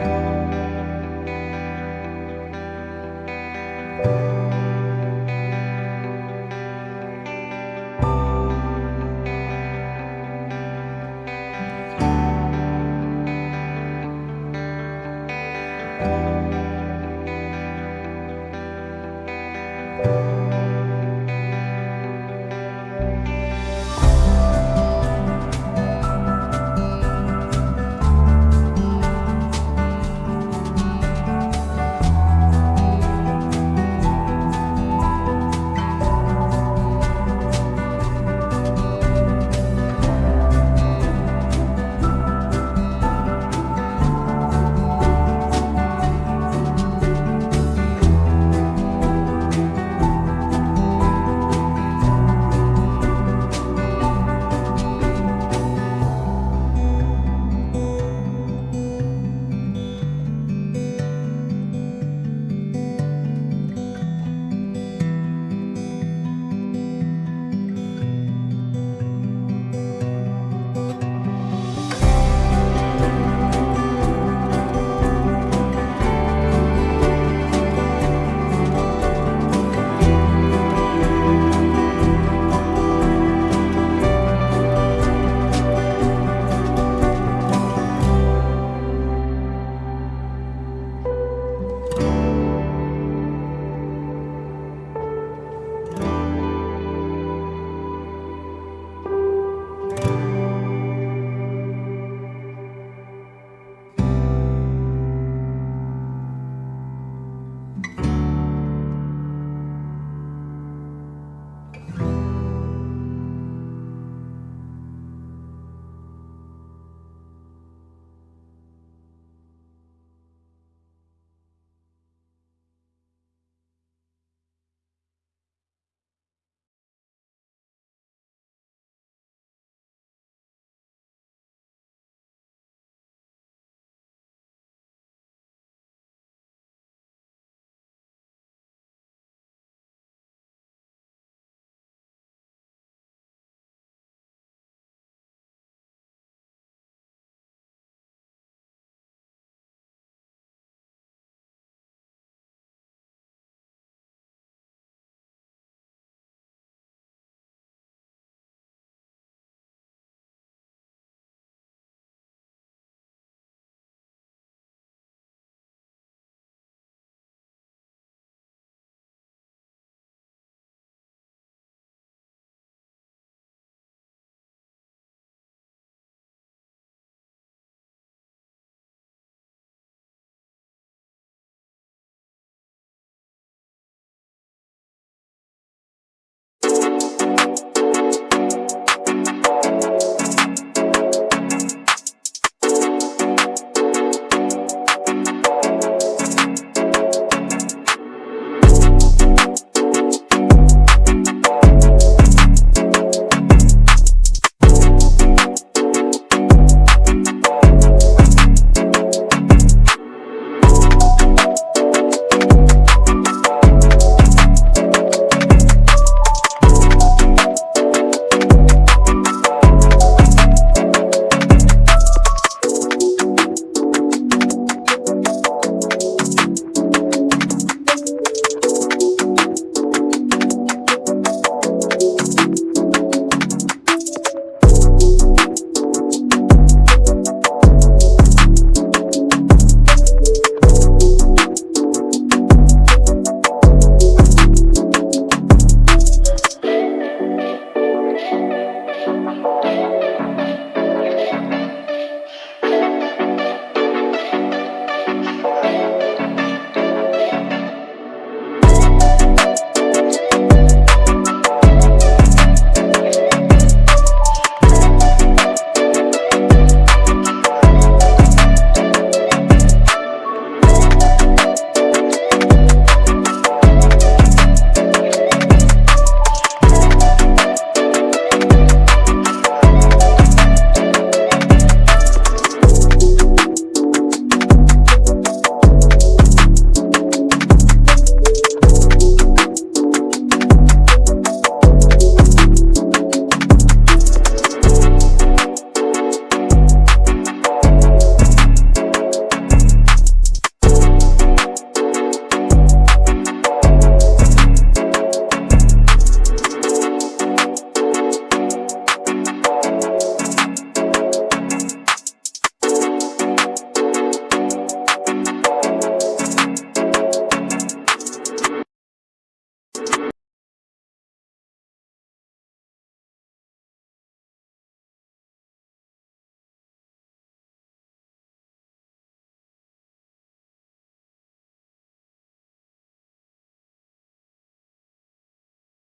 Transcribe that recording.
Bye.